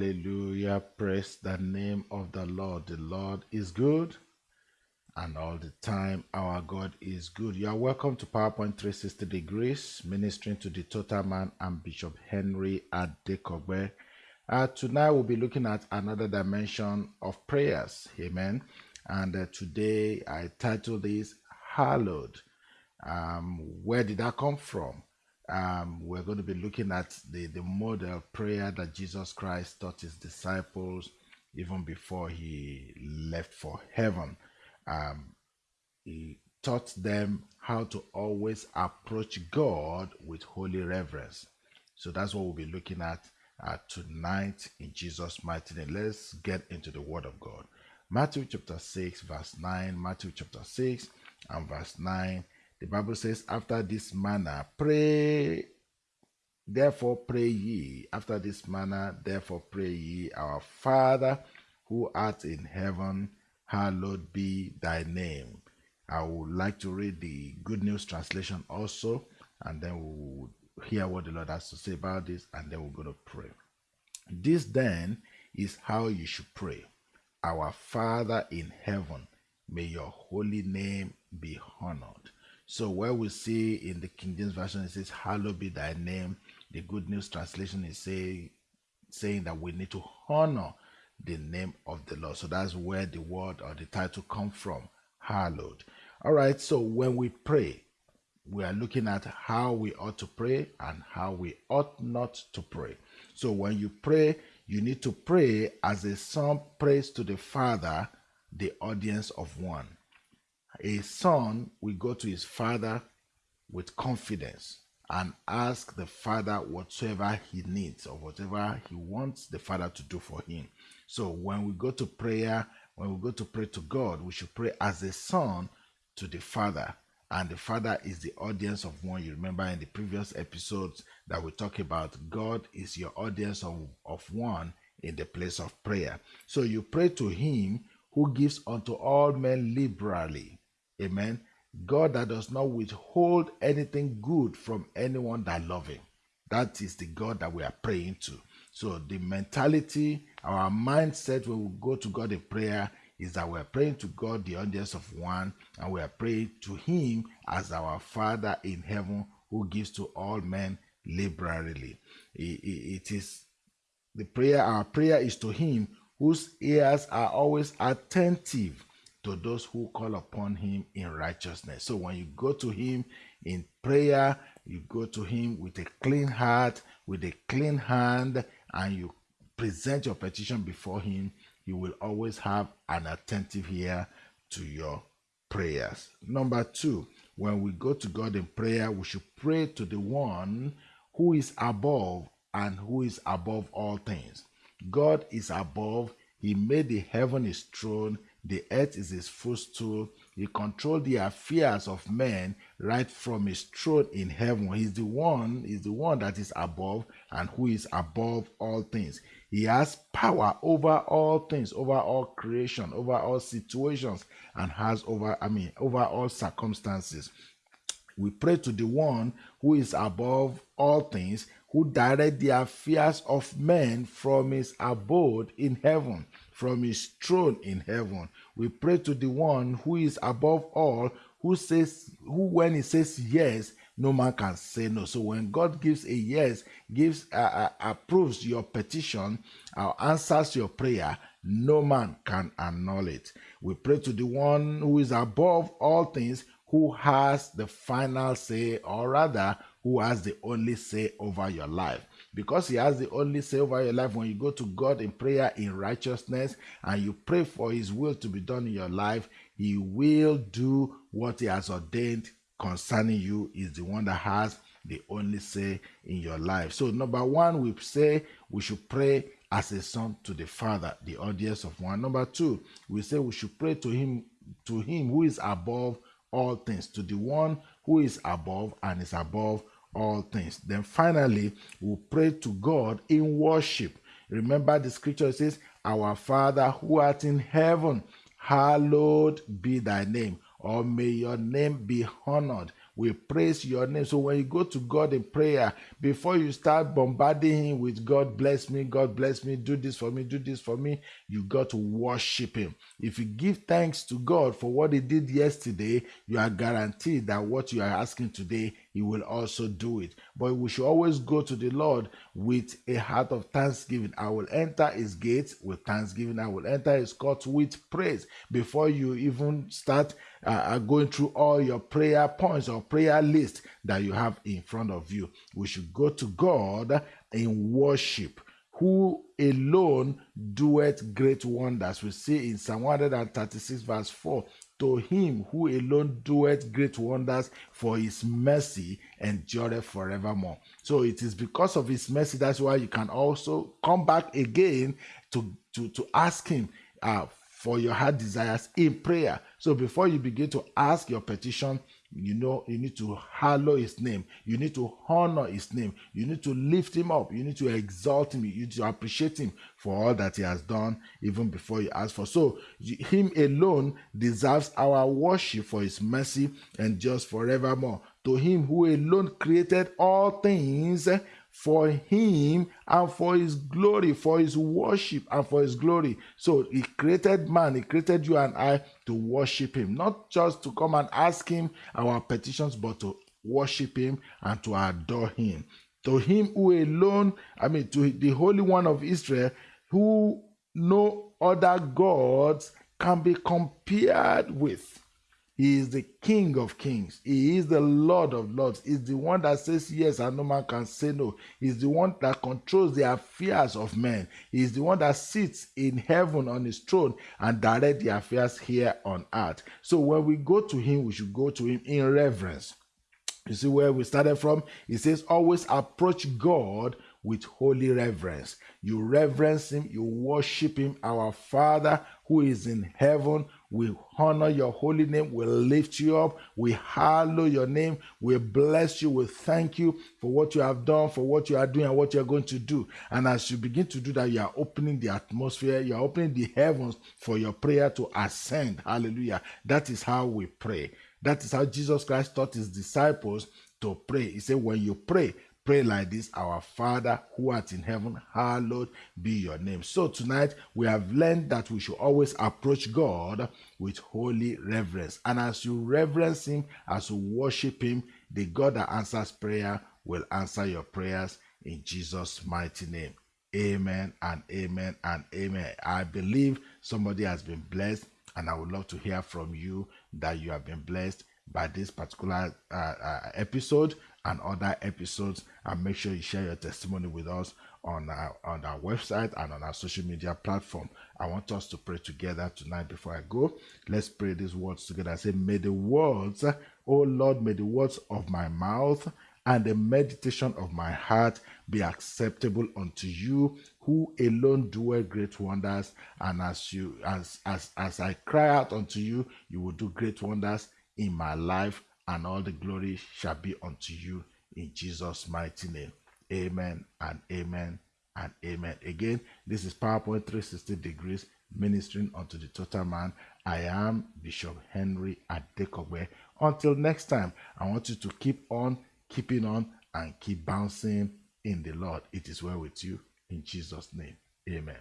Hallelujah. Praise the name of the Lord. The Lord is good and all the time our God is good. You are welcome to PowerPoint 360 Degrees, ministering to the total man and Bishop Henry Adekogbe. Uh, tonight we'll be looking at another dimension of prayers. Amen. And uh, today I titled this Hallowed. Um, where did that come from? Um, we're going to be looking at the, the model prayer that Jesus Christ taught his disciples even before he left for heaven. Um, he taught them how to always approach God with holy reverence. So that's what we'll be looking at uh, tonight in Jesus' mighty name. Let's get into the Word of God. Matthew chapter 6, verse 9. Matthew chapter 6 and verse 9 the Bible says, After this manner, pray, therefore pray ye. After this manner, therefore pray ye, Our Father who art in heaven, hallowed be thy name. I would like to read the Good News translation also, and then we'll hear what the Lord has to say about this, and then we're going to pray. This then is how you should pray Our Father in heaven, may your holy name be honored. So where we see in the King James Version it says, Hallowed be thy name. The Good News Translation is say, saying that we need to honor the name of the Lord. So that's where the word or the title come from. Hallowed. All right, so when we pray, we are looking at how we ought to pray and how we ought not to pray. So when you pray, you need to pray as a son prays to the Father, the audience of one a son will go to his father with confidence and ask the father whatsoever he needs or whatever he wants the father to do for him. So when we go to prayer, when we go to pray to God, we should pray as a son to the father. And the father is the audience of one. You remember in the previous episodes that we talk about God is your audience of, of one in the place of prayer. So you pray to him who gives unto all men liberally Amen. God that does not withhold anything good from anyone that love him. That is the God that we are praying to. So the mentality, our mindset when we go to God in prayer is that we are praying to God, the audience of one, and we are praying to Him as our Father in heaven who gives to all men liberally. It is the prayer, our prayer is to Him whose ears are always attentive to those who call upon him in righteousness. So when you go to him in prayer, you go to him with a clean heart, with a clean hand, and you present your petition before him, you will always have an attentive ear to your prayers. Number two, when we go to God in prayer, we should pray to the one who is above and who is above all things. God is above, He made the heaven His throne, the earth is his footstool. He controls the affairs of men right from his throne in heaven. He's the one, he's the one that is above and who is above all things. He has power over all things, over all creation, over all situations, and has over, I mean, over all circumstances. We pray to the one who is above all things, who direct the affairs of men from his abode in heaven from his throne in heaven. We pray to the one who is above all, who says, who when he says yes, no man can say no. So when God gives a yes, gives uh, uh, approves your petition, or answers your prayer, no man can annul it. We pray to the one who is above all things, who has the final say, or rather, who has the only say over your life because he has the only say over your life when you go to God in prayer in righteousness and you pray for his will to be done in your life, he will do what he has ordained concerning you is the one that has the only say in your life. So number 1 we say we should pray as a son to the father, the audience of one. Number 2, we say we should pray to him to him who is above all things, to the one who is above and is above all things. Then finally, we pray to God in worship. Remember the scripture says, Our Father who art in heaven, hallowed be thy name, or may your name be honored. We praise your name. So when you go to God in prayer, before you start bombarding him with God bless me, God bless me, do this for me, do this for me, you got to worship him. If you give thanks to God for what he did yesterday, you are guaranteed that what you are asking today, he will also do it. But we should always go to the Lord with a heart of thanksgiving. I will enter his gates with thanksgiving. I will enter his courts with praise. Before you even start uh, uh, going through all your prayer points or prayer list that you have in front of you, we should go to God in worship who alone doeth great wonders. We see in Psalm 136, verse 4 to him who alone doeth great wonders, for his mercy endureth forevermore. So it is because of his mercy that's why you can also come back again to, to, to ask him uh, for your heart desires in prayer. So before you begin to ask your petition, you know you need to hallow his name. You need to honor his name. You need to lift him up. You need to exalt him. You need to appreciate him for all that he has done even before you ask for. So him alone deserves our worship for his mercy and just forevermore. To him who alone created all things for him and for his glory, for his worship and for his glory. So he created man, he created you and I to worship him, not just to come and ask him our petitions, but to worship him and to adore him. To him who alone, I mean, to the Holy One of Israel, who no other gods can be compared with. He is the King of kings. He is the Lord of lords. He's the one that says yes and no man can say no. He's the one that controls the affairs of men. He's the one that sits in heaven on his throne and directs the affairs here on earth. So when we go to him, we should go to him in reverence. You see where we started from? He says, always approach God with holy reverence. You reverence him, you worship him, our Father who is in heaven we honor your holy name. We lift you up. We hallow your name. We bless you. We thank you for what you have done, for what you are doing, and what you are going to do. And as you begin to do that, you are opening the atmosphere. You are opening the heavens for your prayer to ascend. Hallelujah. That is how we pray. That is how Jesus Christ taught his disciples to pray. He said, When you pray, pray like this Our Father who art in heaven, hallowed be your name. So tonight we have learned that we should always approach God with holy reverence. And as you reverence Him, as you worship Him, the God that answers prayer will answer your prayers in Jesus' mighty name. Amen and amen and amen. I believe somebody has been blessed, and I would love to hear from you that you have been blessed by this particular uh, uh, episode and other episodes and make sure you share your testimony with us on our, on our website and on our social media platform. I want us to pray together tonight before I go. Let's pray these words together. Say, May the words, oh Lord, may the words of my mouth and the meditation of my heart be acceptable unto you who alone doeth great wonders and as you as as as i cry out unto you you will do great wonders in my life and all the glory shall be unto you in Jesus' mighty name. Amen and amen and amen. Again, this is PowerPoint 360 degrees ministering unto the total man. I am Bishop Henry at Adekogbe. Until next time, I want you to keep on keeping on and keep bouncing in the Lord. It is well with you in Jesus' name. Amen.